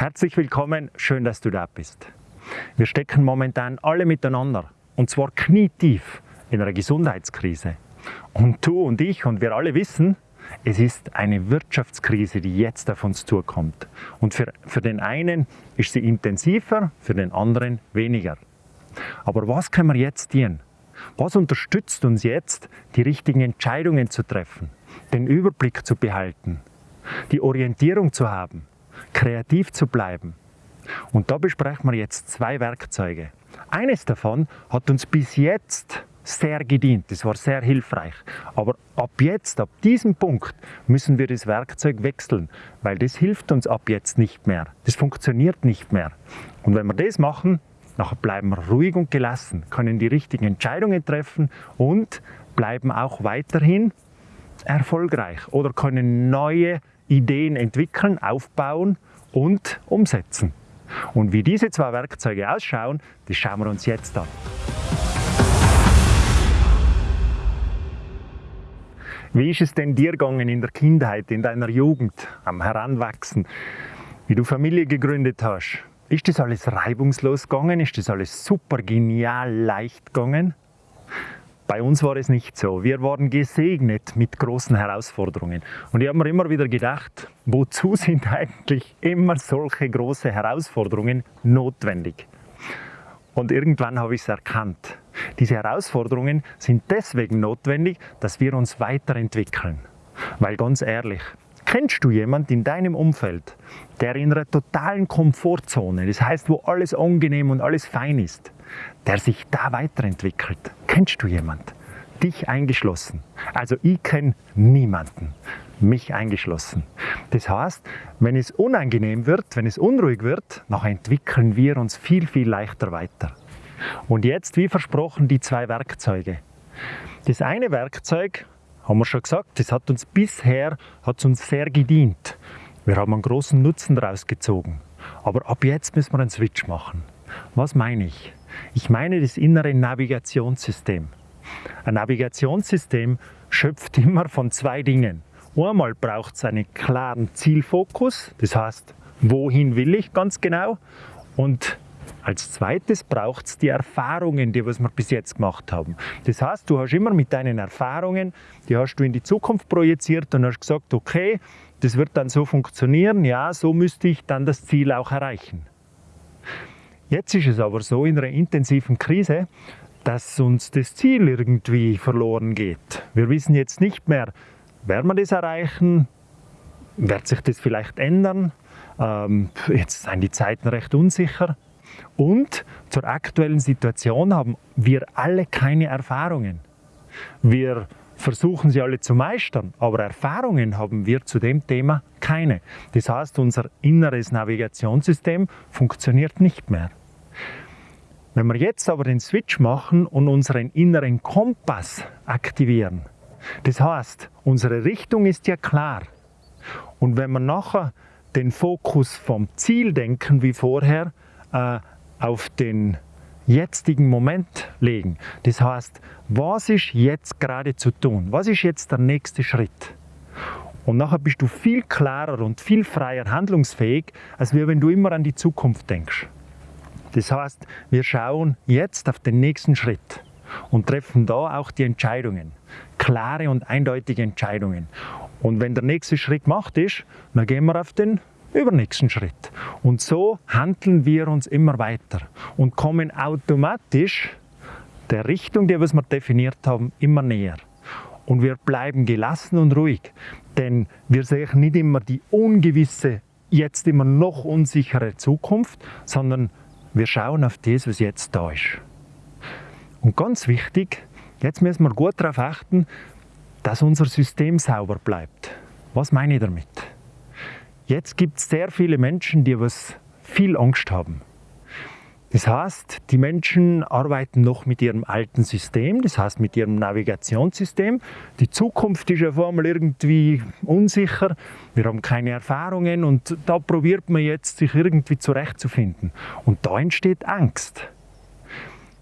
Herzlich willkommen, schön, dass du da bist. Wir stecken momentan alle miteinander und zwar knietief in einer Gesundheitskrise. Und du und ich und wir alle wissen, es ist eine Wirtschaftskrise, die jetzt auf uns zukommt. Und für, für den einen ist sie intensiver, für den anderen weniger. Aber was können wir jetzt tun? Was unterstützt uns jetzt, die richtigen Entscheidungen zu treffen, den Überblick zu behalten, die Orientierung zu haben, kreativ zu bleiben? Und da besprechen wir jetzt zwei Werkzeuge. Eines davon hat uns bis jetzt sehr gedient, das war sehr hilfreich. Aber ab jetzt, ab diesem Punkt, müssen wir das Werkzeug wechseln, weil das hilft uns ab jetzt nicht mehr. Das funktioniert nicht mehr. Und wenn wir das machen, nachher bleiben wir ruhig und gelassen, können die richtigen Entscheidungen treffen und bleiben auch weiterhin erfolgreich oder können neue Ideen entwickeln, aufbauen und umsetzen. Und wie diese zwei Werkzeuge ausschauen, das schauen wir uns jetzt an. Wie ist es denn dir gegangen in der Kindheit, in deiner Jugend, am Heranwachsen, wie du Familie gegründet hast? Ist das alles reibungslos gegangen? Ist das alles super genial leicht gegangen? Bei uns war es nicht so. Wir waren gesegnet mit großen Herausforderungen. Und ich habe mir immer wieder gedacht, wozu sind eigentlich immer solche große Herausforderungen notwendig? Und irgendwann habe ich es erkannt. Diese Herausforderungen sind deswegen notwendig, dass wir uns weiterentwickeln. Weil ganz ehrlich, kennst du jemanden in deinem Umfeld, der in einer totalen Komfortzone, das heißt, wo alles angenehm und alles fein ist, der sich da weiterentwickelt? Kennst du jemanden? Dich eingeschlossen. Also ich kenne niemanden, mich eingeschlossen. Das heißt, wenn es unangenehm wird, wenn es unruhig wird, dann entwickeln wir uns viel, viel leichter weiter. Und jetzt, wie versprochen, die zwei Werkzeuge. Das eine Werkzeug, haben wir schon gesagt, das hat uns bisher hat uns sehr gedient. Wir haben einen großen Nutzen daraus gezogen. Aber ab jetzt müssen wir einen Switch machen. Was meine ich? Ich meine das innere Navigationssystem. Ein Navigationssystem schöpft immer von zwei Dingen. Einmal braucht es einen klaren Zielfokus, das heißt, wohin will ich ganz genau? Und als zweites braucht es die Erfahrungen, die was wir bis jetzt gemacht haben. Das heißt, du hast immer mit deinen Erfahrungen, die hast du in die Zukunft projiziert und hast gesagt, okay, das wird dann so funktionieren, ja, so müsste ich dann das Ziel auch erreichen. Jetzt ist es aber so in einer intensiven Krise, dass uns das Ziel irgendwie verloren geht. Wir wissen jetzt nicht mehr, werden wir das erreichen? Wird sich das vielleicht ändern? Ähm, jetzt sind die Zeiten recht unsicher. Und zur aktuellen Situation haben wir alle keine Erfahrungen. Wir versuchen sie alle zu meistern, aber Erfahrungen haben wir zu dem Thema keine. Das heißt, unser inneres Navigationssystem funktioniert nicht mehr. Wenn wir jetzt aber den Switch machen und unseren inneren Kompass aktivieren, das heißt, unsere Richtung ist ja klar. Und wenn wir nachher den Fokus vom Ziel denken wie vorher, äh, auf den jetzigen Moment legen. Das heißt, was ist jetzt gerade zu tun? Was ist jetzt der nächste Schritt? Und nachher bist du viel klarer und viel freier handlungsfähig, als wenn du immer an die Zukunft denkst. Das heißt, wir schauen jetzt auf den nächsten Schritt und treffen da auch die Entscheidungen. Klare und eindeutige Entscheidungen. Und wenn der nächste Schritt gemacht ist, dann gehen wir auf den übernächsten Schritt. Und so handeln wir uns immer weiter und kommen automatisch der Richtung, die wir definiert haben, immer näher. Und wir bleiben gelassen und ruhig, denn wir sehen nicht immer die ungewisse, jetzt immer noch unsichere Zukunft, sondern wir schauen auf das, was jetzt da ist. Und ganz wichtig, jetzt müssen wir gut darauf achten, dass unser System sauber bleibt. Was meine ich damit? Jetzt gibt es sehr viele Menschen, die was viel Angst haben. Das heißt, die Menschen arbeiten noch mit ihrem alten System, das heißt mit ihrem Navigationssystem. Die Zukunft ist vor allem irgendwie unsicher. Wir haben keine Erfahrungen und da probiert man jetzt, sich irgendwie zurechtzufinden. Und da entsteht Angst.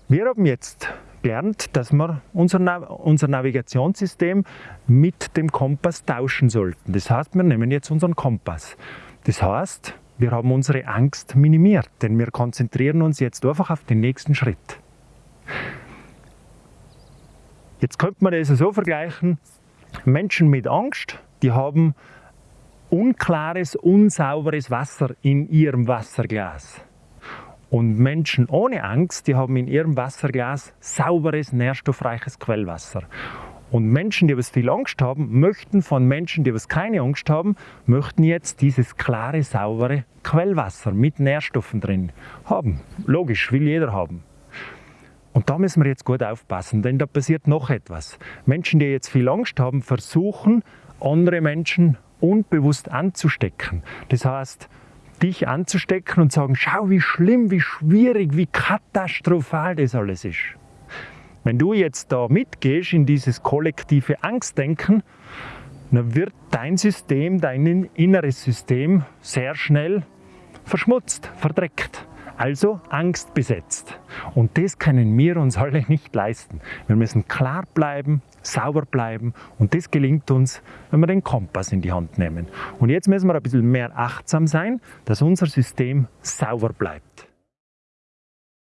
Wir haben jetzt gelernt, dass wir unser, Nav unser Navigationssystem mit dem Kompass tauschen sollten. Das heißt, wir nehmen jetzt unseren Kompass. Das heißt, wir haben unsere Angst minimiert, denn wir konzentrieren uns jetzt einfach auf den nächsten Schritt. Jetzt könnte man das so vergleichen, Menschen mit Angst, die haben unklares, unsauberes Wasser in ihrem Wasserglas. Und Menschen ohne Angst, die haben in ihrem Wasserglas sauberes, nährstoffreiches Quellwasser. Und Menschen, die was viel Angst haben, möchten von Menschen, die was keine Angst haben, möchten jetzt dieses klare, saubere Quellwasser mit Nährstoffen drin haben. Logisch, will jeder haben. Und da müssen wir jetzt gut aufpassen, denn da passiert noch etwas. Menschen, die jetzt viel Angst haben, versuchen, andere Menschen unbewusst anzustecken. Das heißt, dich anzustecken und sagen, schau, wie schlimm, wie schwierig, wie katastrophal das alles ist. Wenn du jetzt da mitgehst in dieses kollektive Angstdenken, dann wird dein System, dein inneres System sehr schnell verschmutzt, verdreckt. Also Angst besetzt. Und das können wir uns alle nicht leisten. Wir müssen klar bleiben, sauber bleiben und das gelingt uns, wenn wir den Kompass in die Hand nehmen. Und jetzt müssen wir ein bisschen mehr achtsam sein, dass unser System sauber bleibt.